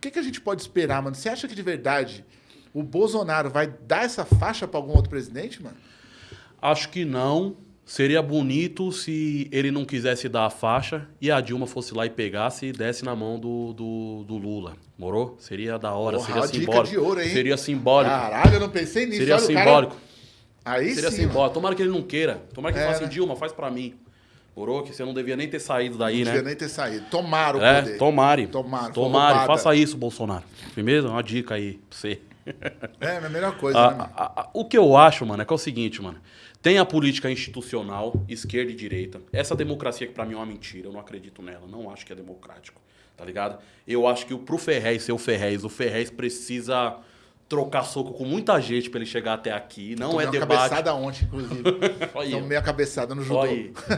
O que, que a gente pode esperar, mano? Você acha que de verdade o Bolsonaro vai dar essa faixa para algum outro presidente, mano? Acho que não. Seria bonito se ele não quisesse dar a faixa e a Dilma fosse lá e pegasse e desse na mão do, do, do Lula. Morou? Seria da hora, Porra, seria dica simbólico. de ouro, hein? Seria simbólico. Caralho, eu não pensei nisso. seria Olha, o cara- simbólico. Aí Seria sim. simbólico. mano. Tomara que ele não queira. Tomara que ele É, fale assim, né? Dilma, faz pra mim. Morou? Que você não devia nem ter saído daí, Não né? devia nem ter saído. Tomaram o É, poder. tomare. Tomaram, foi Tomare, faça isso, Bolsonaro. Firmeza? Uma dica aí pra você. É, a melhor coisa, A- né, mano? a- a- o que eu acho, mano, é que é o seguinte, mano. Tem a política institucional, esquerda e direita. Essa democracia que pra mim é uma mentira, eu não acredito nela. Não acho que é democrático, tá ligado? Eu acho que o- pro Ferrez ser o Ferrez, o Ferrez precisa trocar soco com muita gente pra ele chegar até aqui. Não Tomei é uma debate. cabeçada ontem, inclusive. Tomei a cabeçada no judô.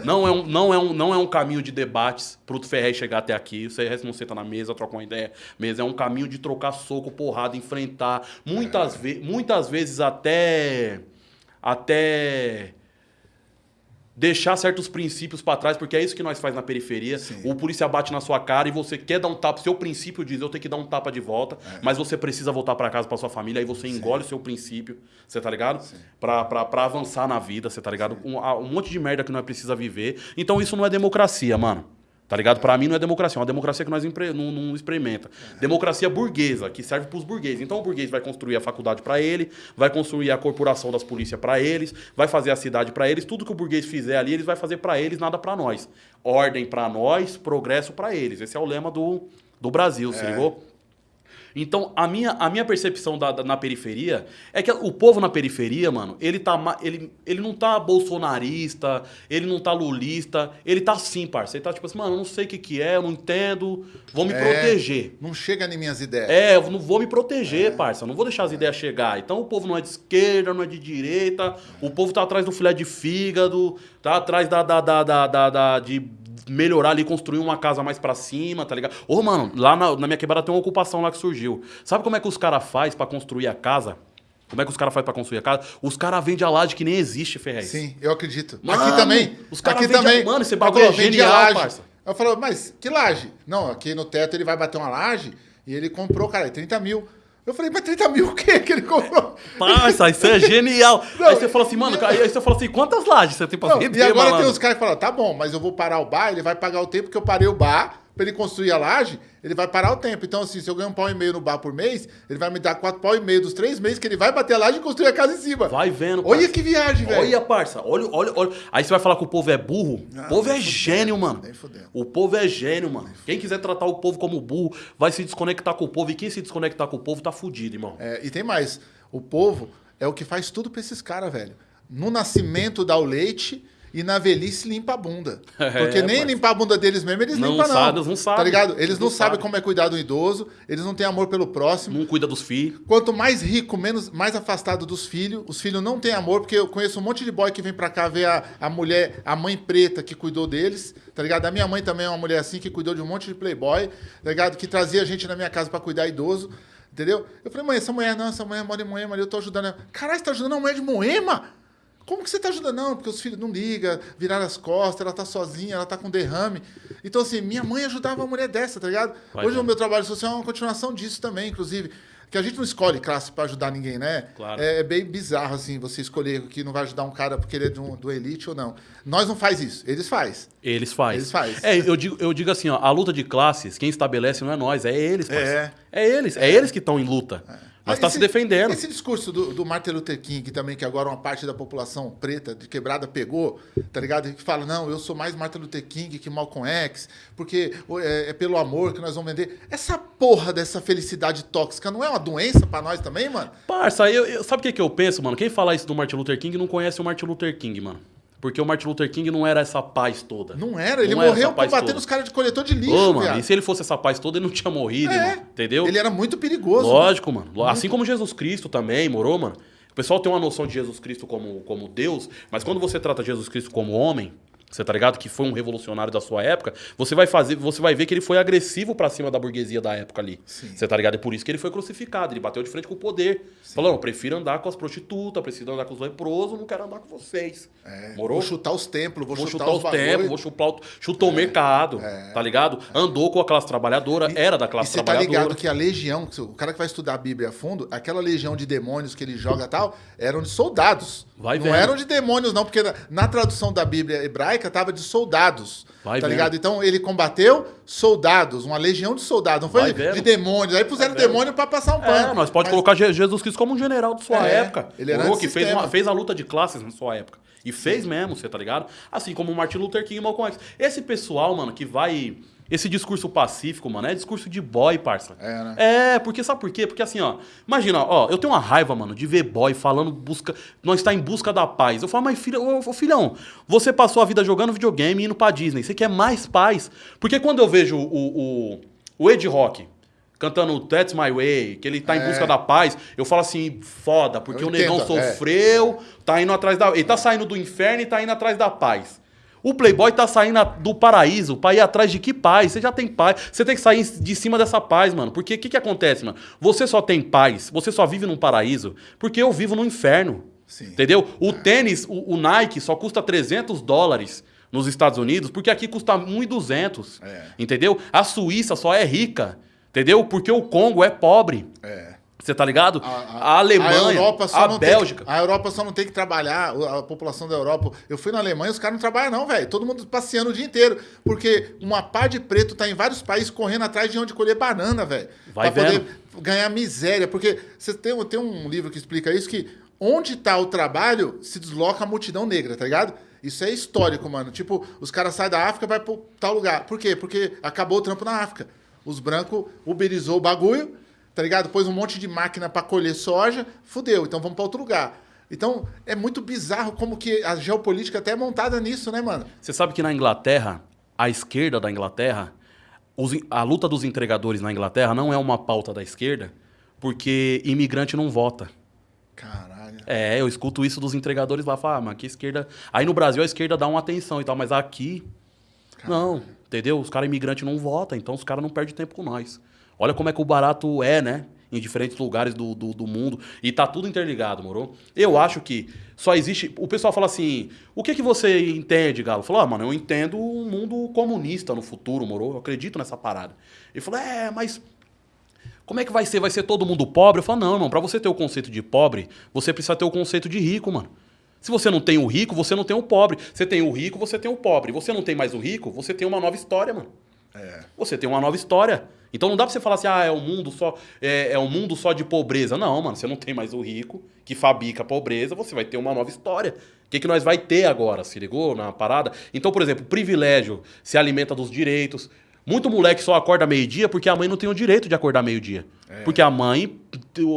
Não é, um, não, é um, não é um caminho de debates pro Ferrez chegar até aqui. O Ferrez não senta na mesa, troca uma ideia. Mesa é um caminho de trocar soco, porrada, enfrentar. Muitas, ve muitas vezes até. Até. Deixar certos princípios pra trás, porque é isso que nós faz na periferia. Sim. O polícia bate na sua cara e você quer dar um tapa. Seu princípio diz, eu tenho que dar um tapa de volta, É. mas você precisa voltar pra casa, pra sua família, aí você engole o seu princípio, você tá ligado? Pra avançar na vida, você tá ligado? Um, um monte de merda que nós precisa viver. Então isso não é democracia, mano. Tá ligado? Pra mim não é democracia, é uma democracia que nós empre- não, não experimenta. Democracia burguesa, que serve pros burgueses. Então o burguês vai construir a faculdade pra ele, vai construir a corporação das polícias pra eles, vai fazer a cidade pra eles, tudo que o burguês fizer ali, eles vai fazer pra eles, nada pra nós. Ordem pra nós, progresso pra eles. Esse é o lema do, do Brasil, se ligou? Então, a minha, a minha percepção da, da- na periferia é que o povo na periferia, mano, ele, tá, ele, ele não tá bolsonarista, ele não tá lulista, ele tá assim, parça. Ele tá tipo assim, mano, eu não sei o que que é, eu não entendo, vou me É, proteger. Não chega em minhas ideias. É, eu não vou me proteger, parça. eu Não vou deixar as ideias chegar. Então o povo não é de esquerda, não é de direita. O povo tá atrás do filé de fígado, tá atrás da, da, da, da, da- da- de melhorar ali, construir uma casa mais pra cima, tá ligado? Ô, mano, lá na, na minha quebrada tem uma ocupação lá que surgiu. Sabe como é que os caras faz pra construir a casa? Como é que os caras faz pra construir a casa? Os caras vendem a laje que nem existe, Ferrez. Sim, eu acredito. Mano, aqui também. os caras aqui vendem- também. mano, esse bagulho é a genial, laje. parça. Eu falei, mas que laje? Não, aqui no teto ele vai bater uma laje e ele comprou, cara, 30 mil. Eu falei, mas 30 mil o quê que ele comprou? Parça, isso é genial. Não, aí você fala assim, mano, aí você fala assim, quantas lajes você tem pra Não, vender, e agora malandro? tem os caras que falam, tá bom, mas eu vou parar o bar, ele vai pagar o tempo que eu parei o bar, pra ele construir a laje, ele vai parar o tempo. Então, assim, se eu ganho um pau e meio no bar por mês, ele vai me dar quatro pau e meio dos três meses que ele vai bater a laje e construir a casa em cima. Vai vendo, Olha parça. que viagem, velho. Olha, parça, olha, olha, olha. Aí você vai falar que o povo é burro? Não, o povo é fudendo, gênio, mano. O povo é gênio, mano. Quem quiser tratar o povo como burro, vai se desconectar com o povo. E quem se desconectar com o povo tá fudido, irmão. É, e tem mais. O povo é o que faz tudo pra esses caras, velho. No nascimento dá o leite e na velhice limpa a bunda. Porque É, nem parça. limpar a bunda deles mesmo, eles Não limpam, não. sabe, não sabem. Tá ligado? Eles não, não sabem sabem. como é cuidar do idoso, eles não têm amor pelo próximo. Não cuida dos filhos. Quanto mais rico, menos, mais afastado dos filhos. Os filhos não têm amor, porque eu conheço um monte de boy que vem pra cá ver a, a mulher, a mãe preta que cuidou deles, tá ligado? A minha mãe também é uma mulher assim, que cuidou de um monte de playboy, tá ligado? Que trazia a gente na minha casa pra cuidar idoso, entendeu? Eu falei, mãe, essa mulher não, essa mulher mora em Moema, ali, eu tô ajudando ela. Caralho, você tá ajudando uma mulher de Moema? Como que você tá ajudando? Não, porque os filhos não ligam, viraram as costas, ela tá sozinha, ela tá com derrame. Então, assim, minha mãe ajudava uma mulher dessa, tá ligado? Vai Hoje o meu trabalho social é uma continuação disso também, inclusive. Que a gente não escolhe classe pra ajudar ninguém, né? Claro. É, é bem bizarro, assim, você escolher que não vai ajudar um cara porque ele é do, do elite ou não. Nós não faz isso, eles faz. Eles fazem. Eles fazem. É, eu digo, eu digo assim, ó, a luta de classes, quem estabelece não é nós, é eles, parceiro. É. É eles, é, eles que estão em luta. Mas Ah, tá esse- se defendendo. Esse discurso do, do Martin Luther King, também, que agora uma parte da população preta de quebrada pegou, tá ligado? Que fala, não, eu sou mais Martin Luther King que Malcolm X, porque é, é pelo amor que nós vamos vender. Essa porra dessa felicidade tóxica não é uma doença pra nós também, mano? Parça, eu, eu- sabe o que, que eu penso, mano? Quem fala isso do Martin Luther King não conhece o Martin Luther King, mano. Porque o Martin Luther King não era essa paz toda. Não era, ele Não era morreu combatendo toda. os caras de coletor de lixo, Ô, mano, e se ele fosse essa paz toda, ele não tinha morrido, É. irmão. Entendeu? Ele era muito perigoso. Lógico, mano. Assim como Jesus Cristo também, morou, mano? O pessoal tem uma noção de Jesus Cristo como, como Deus, mas quando você trata Jesus Cristo como homem, você tá ligado? Que foi um revolucionário da sua época, você vai fazer, você vai ver que ele foi agressivo pra cima da burguesia da época ali. Sim. Você tá ligado? É por isso que ele foi crucificado, ele bateu de frente com o poder. Falou, eu prefiro andar com as prostitutas, prefiro andar com os leprosos, não quero andar com vocês. É, Morou? Vou chutar os templos, vou, Vou chutar, chutar os os bagulho. vou chutar o, chutou o mercado, tá ligado? Andou com a classe trabalhadora, era da E classe você tá trabalhadora. ligado que a legião, o cara que vai estudar a Bíblia a fundo, aquela legião de demônios que ele joga e tal, eram de soldados. Vai não vendo. eram de demônios, não, porque na, na tradução da Bíblia hebraica tava de soldados. Vai tá vendo. ligado? Então ele combateu soldados, uma legião de soldados. Não foi de, demônios. Aí puseram Vai demônio pra passar um pano. É, nós pode Mas- colocar Je- Jesus Cristo como um general de sua É, época. ele era Morou, que fez, uma- fez a luta de classes na sua época. E fez mesmo, você tá ligado? Assim como o Martin Luther King e Malcolm X. Esse pessoal, mano, que vai... Esse discurso pacífico, mano, é discurso de boy, parça. É, né? É, porque sabe por quê? Porque assim, ó, imagina, ó, eu tenho uma raiva, mano, de ver boy falando busca, nós está em busca da paz. Eu falo, mas filho, ô, ô, filhão, você passou a vida jogando videogame e indo pra Disney, você quer mais paz? Porque quando eu vejo o, o, o Ed Rock cantando That's My Way, que ele tá em É. busca da paz, eu falo assim, foda, porque Eu o negão entendo, é. sofreu, tá indo atrás da. Ele tá saindo do inferno e tá indo atrás da paz. O Playboy tá saindo do paraíso pra ir atrás de que paz? Você já tem paz. Você tem que sair de cima dessa paz, mano. Porque o que, que acontece, mano? Você só tem paz, você só vive num paraíso, porque eu vivo no inferno. Sim. Entendeu? O tênis, o, o Nike só custa 300 dólares nos Estados Unidos, porque aqui custa 1.200. É. Entendeu? A Suíça só é rica. Entendeu? Porque o Congo é pobre. É. Você tá ligado? A, A, Alemanha, a Europa só a não Bélgica. Tem, a Europa só não tem que trabalhar, a população da Europa. Eu fui na Alemanha, os caras não trabalham, não, velho. Todo mundo passeando o dia inteiro. Porque uma par de preto tá em vários países correndo atrás de onde colher banana, velho. Vai pra vendo. poder ganhar miséria. Porque você tem, tem um livro que explica isso: que onde tá o trabalho se desloca a multidão negra, tá ligado? Isso é histórico, mano. Tipo, os caras saem da África e vai pro tal lugar. Por quê? Porque acabou o trampo na África. Os brancos uberizou o bagulho, tá ligado? Pôs um monte de máquina pra colher soja, fudeu. Então vamos pra outro lugar. Então é muito bizarro como que a geopolítica até é montada nisso, né, mano? Você sabe que na Inglaterra, a esquerda da Inglaterra, os a luta dos entregadores na Inglaterra não é uma pauta da esquerda, porque imigrante não vota. Caralho. É, eu escuto isso dos entregadores lá, falar, ah, mas que esquerda. Aí no Brasil a esquerda dá uma atenção e tal, mas aqui. Não, entendeu? Os caras imigrantes não votam, então os caras não perdem tempo com nós. Olha como é que o barato é, né? Em diferentes lugares do, do, do mundo. E tá tudo interligado, moro? Eu acho que só existe. O pessoal fala assim: o que, que você entende, Galo? Falou, ah, mano, eu entendo um mundo comunista no futuro, moro? Eu acredito nessa parada. Ele falou, é, mas como é que vai ser? Vai ser todo mundo pobre? Eu falo, não, irmão, pra você ter o conceito de pobre, você precisa ter o conceito de rico, mano. Se você não tem o rico, você não tem o pobre. Você tem o rico, você tem o pobre. Você não tem mais o rico, você tem uma nova história, mano. É. Você tem uma nova história. Então não dá pra você falar assim, ah, é um mundo só, é, é um mundo só de pobreza. Não, mano, você não tem mais o rico que fabrica a pobreza, você vai ter uma nova história. O que, que nós vai ter agora? Se ligou na parada? Então, por exemplo, o privilégio se alimenta dos direitos. Muito moleque só acorda meio-dia porque a mãe não tem o direito de acordar meio-dia. Porque a mãe,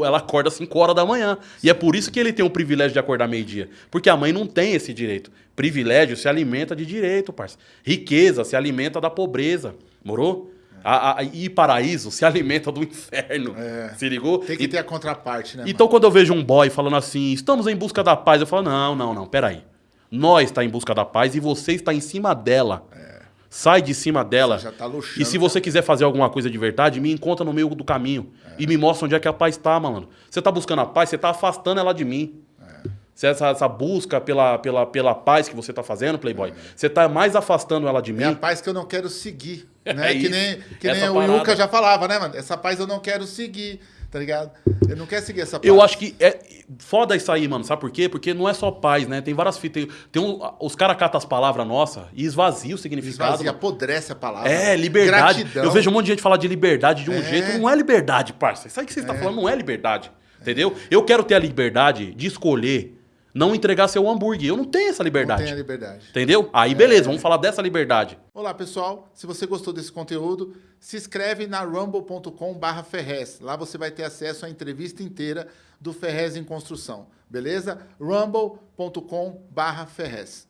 ela acorda às 5 horas da manhã. E é por isso que ele tem o privilégio de acordar meio-dia. Porque a mãe não tem esse direito. Privilégio se alimenta de direito, parça. Riqueza se alimenta da pobreza. Morou? A, a- e paraíso se alimenta do inferno. É. Se ligou? Tem que ter a contraparte, né? Então, quando eu vejo um boy falando assim, estamos em busca da paz, eu falo, não, não, não, peraí. Nós está em busca da paz e você está em cima dela. Sai de cima dela. Você já tá luxando, e se você quiser fazer alguma coisa de verdade, me encontra no meio do caminho. E me mostra onde é que a paz está, mano. Você tá buscando a paz, você tá afastando ela de mim. Se essa, essa busca pela, pela, pela paz que você tá fazendo, Playboy, você tá mais afastando ela de mim. É a paz que eu não quero seguir. É Né? que isso. nem, que nem o. Yuka já falava, né, mano? Essa paz eu não quero seguir, tá ligado? Eu não quero seguir essa paz. Eu acho que é foda isso aí, mano. Sabe por quê? Porque não é só paz, né? Tem várias fitas. Tem, tem um, os caras catam as palavras nossas e esvazia o significado. Esvazia, mano. apodrece a palavra. É, liberdade. Gratidão. Eu vejo um monte de gente falar de liberdade de um É. jeito. Não é liberdade, parça. Isso aí que você está falando não é liberdade. Entendeu? Eu quero ter a liberdade de escolher não entregar seu hambúrguer. Eu não tenho essa Não liberdade. tem a liberdade. Entendeu? Aí, beleza, vamos falar dessa liberdade. Olá, pessoal. Se você gostou desse conteúdo, se inscreve na rumble.com Ferrez. Lá você vai ter acesso à entrevista inteira do Ferrez em Construção. Beleza? rumble.com Ferrez.